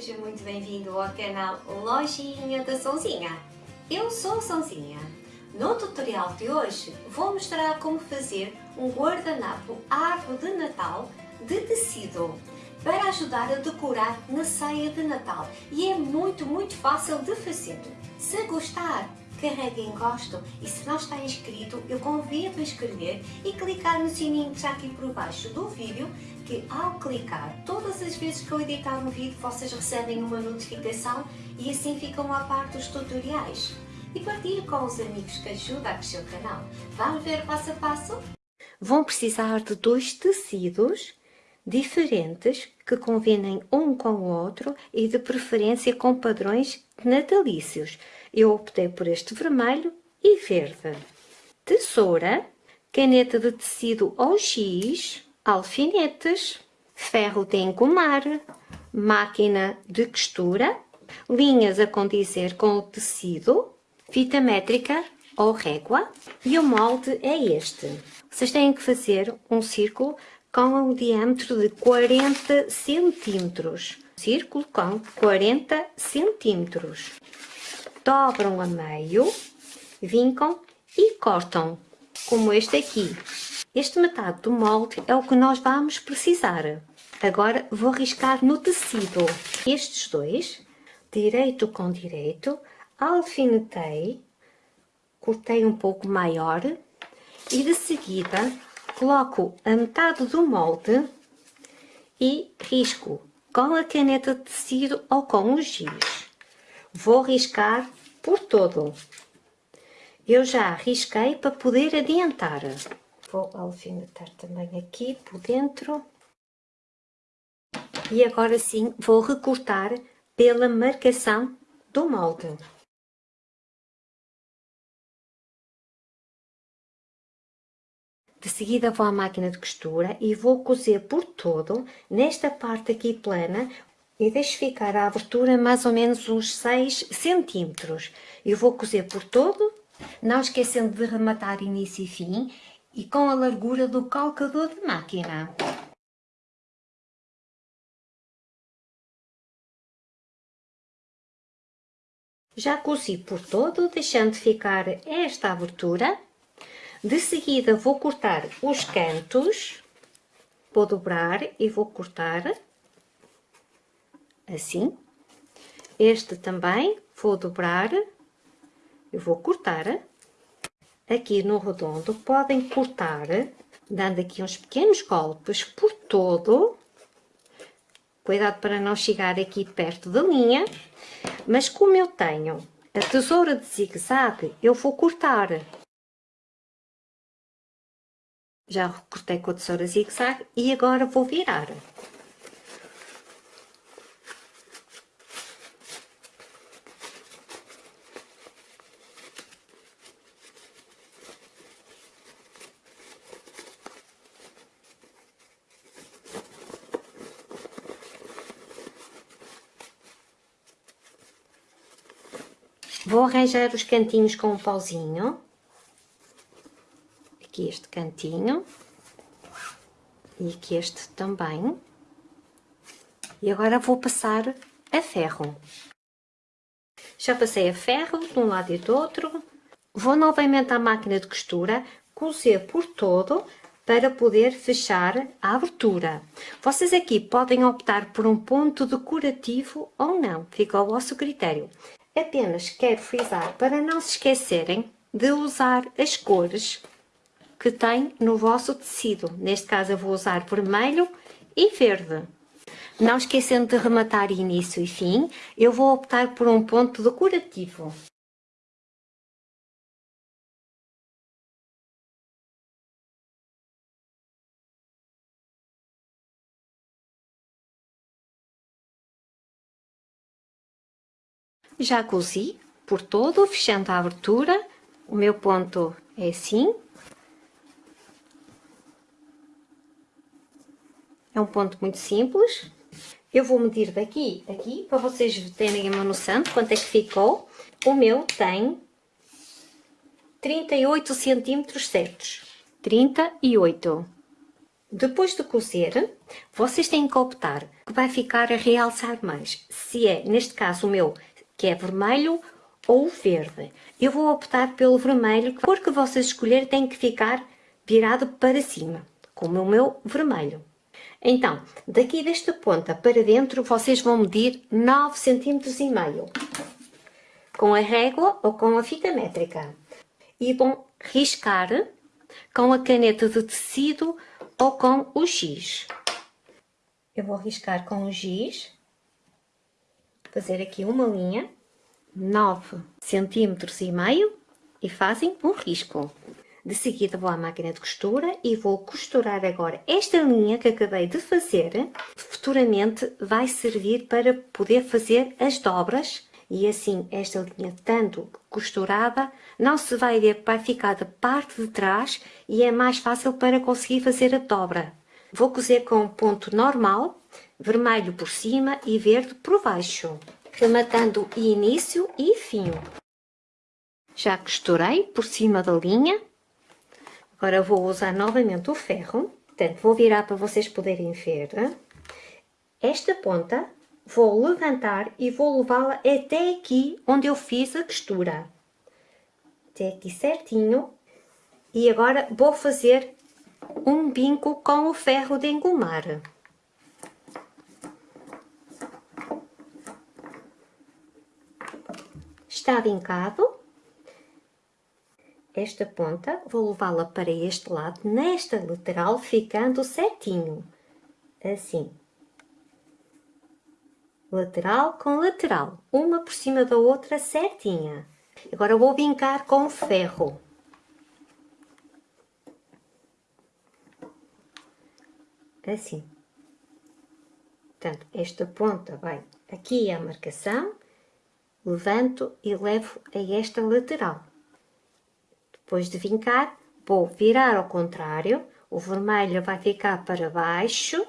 seja muito bem-vindo ao canal Lojinha da Sonzinha. Eu sou a Sonzinha. No tutorial de hoje vou mostrar como fazer um guardanapo árvore de Natal de tecido para ajudar a decorar na ceia de Natal e é muito, muito fácil de fazer. Se gostar, carregue em gosto e se não está inscrito, eu convido a inscrever e clicar no sininho que está aqui por baixo do vídeo que ao clicar, todas as vezes que eu editar um vídeo, vocês recebem uma notificação e assim ficam a par dos tutoriais. E partilhe com os amigos que ajudam a crescer o canal. Vamos ver passo a passo? Vão precisar de dois tecidos diferentes que combinem um com o outro e de preferência com padrões natalícios. Eu optei por este vermelho e verde. Tesoura, caneta de tecido ou giz, alfinetes, ferro de engomar, máquina de costura, linhas a condizer com o tecido, fita métrica ou régua e o molde é este. Vocês têm que fazer um círculo com um diâmetro de 40 centímetros. Círculo com 40 centímetros. Dobram a meio, vincam e cortam, como este aqui. Este metade do molde é o que nós vamos precisar. Agora vou riscar no tecido. Estes dois, direito com direito, alfinetei, cortei um pouco maior e de seguida coloco a metade do molde e risco com a caneta de tecido ou com o giz. Vou riscar por todo. Eu já risquei para poder adiantar. Vou alfinetar também aqui por dentro. E agora sim vou recortar pela marcação do molde. De seguida vou à máquina de costura e vou cozer por todo, nesta parte aqui plana, e deixo ficar a abertura mais ou menos uns 6 centímetros. Eu vou cozer por todo, não esquecendo de rematar início e fim, e com a largura do calcador de máquina. Já cozi por todo, deixando ficar esta abertura. De seguida vou cortar os cantos, vou dobrar e vou cortar assim. Este também vou dobrar e vou cortar aqui no redondo, podem cortar, dando aqui uns pequenos golpes por todo. Cuidado para não chegar aqui perto da linha. Mas como eu tenho a tesoura de zigue-zague, eu vou cortar. Já cortei com a tesoura zigue-zague e agora vou virar. Vou arranjar os cantinhos com um pauzinho. Aqui este cantinho. E aqui este também. E agora vou passar a ferro. Já passei a ferro de um lado e do outro. Vou novamente à máquina de costura, cozer por todo para poder fechar a abertura. Vocês aqui podem optar por um ponto decorativo ou não, fica ao vosso critério. Apenas quero frisar para não se esquecerem de usar as cores que tem no vosso tecido. Neste caso eu vou usar vermelho e verde. Não esquecendo de rematar início e fim, eu vou optar por um ponto decorativo. Já cozi por todo, fechando a abertura. O meu ponto é assim. É um ponto muito simples. Eu vou medir daqui aqui, para vocês terem uma noção de quanto é que ficou. O meu tem 38 centímetros certos. 38. Depois de cozer, vocês têm que optar que vai ficar a realçar mais. Se é, neste caso, o meu, que é vermelho ou verde. Eu vou optar pelo vermelho, porque vocês escolherem tem que ficar virado para cima, como o meu vermelho. Então, daqui desta ponta para dentro, vocês vão medir 9 cm e meio, com a régua ou com a fita métrica. E vão riscar com a caneta de tecido ou com o giz. Eu vou riscar com o giz, fazer aqui uma linha, 9 cm e meio e fazem um risco. De seguida vou à máquina de costura e vou costurar agora esta linha que acabei de fazer. Futuramente vai servir para poder fazer as dobras e assim esta linha tanto costurada não se vai ver, vai ficar da parte de trás e é mais fácil para conseguir fazer a dobra. Vou cozer com ponto normal, vermelho por cima e verde por baixo, rematando início e fim. Já costurei por cima da linha Agora vou usar novamente o ferro, portanto vou virar para vocês poderem ver. Esta ponta vou levantar e vou levá-la até aqui onde eu fiz a costura. Até aqui certinho. E agora vou fazer um binco com o ferro de engomar. Está vincado esta ponta, vou levá-la para este lado, nesta lateral, ficando certinho, assim. Lateral com lateral, uma por cima da outra certinha. Agora vou vincar com ferro. Assim. Portanto, esta ponta vai aqui à marcação, levanto e levo a esta lateral. Depois de vincar, vou virar ao contrário, o vermelho vai ficar para baixo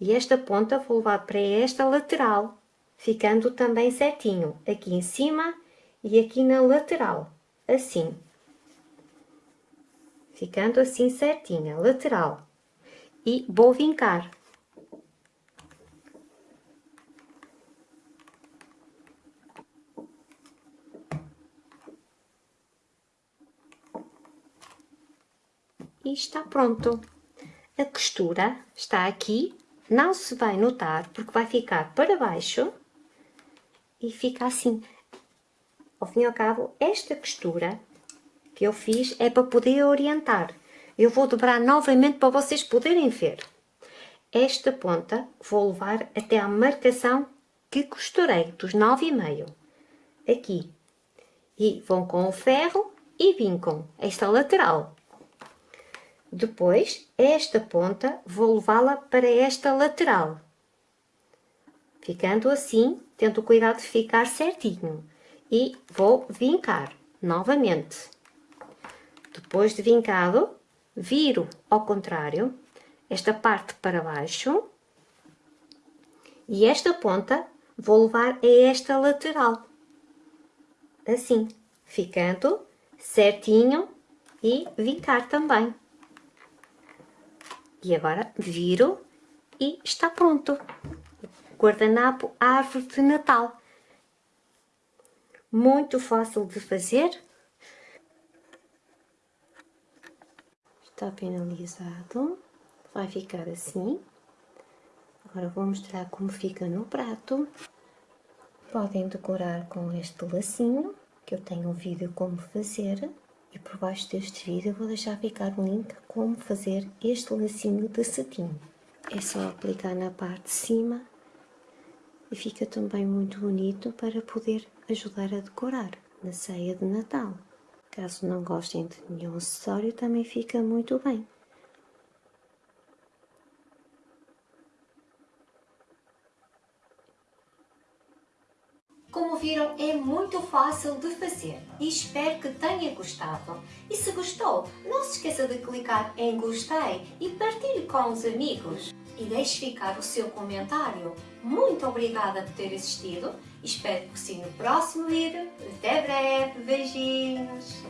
e esta ponta vou levar para esta lateral, ficando também certinho, aqui em cima e aqui na lateral, assim. Ficando assim certinha, lateral. E vou vincar. E está pronto. A costura está aqui, não se vai notar porque vai ficar para baixo e fica assim. Ao fim e ao cabo, esta costura que eu fiz é para poder orientar. Eu vou dobrar novamente para vocês poderem ver. Esta ponta vou levar até a marcação que costurei, dos nove e meio. Aqui. E vão com o ferro e vincam esta lateral. Depois, esta ponta vou levá-la para esta lateral. Ficando assim, tendo cuidado de ficar certinho. E vou vincar novamente. Depois de vincado, viro ao contrário, esta parte para baixo. E esta ponta vou levar a esta lateral. Assim, ficando certinho e vincar também. E agora viro e está pronto. Guardanapo árvore de Natal. Muito fácil de fazer. Está finalizado. Vai ficar assim. Agora vou mostrar como fica no prato. Podem decorar com este lacinho, que eu tenho um vídeo como fazer. E por baixo deste vídeo vou deixar ficar um link como fazer este lacinho de cetim. É só aplicar na parte de cima e fica também muito bonito para poder ajudar a decorar na ceia de Natal. Caso não gostem de nenhum acessório, também fica muito bem. Como viram, é muito fácil de fazer e espero que tenha gostado. E se gostou, não se esqueça de clicar em gostei e partilhe com os amigos. E deixe ficar o seu comentário. Muito obrigada por ter assistido. Espero que sim no próximo vídeo. Até breve. Beijinhos.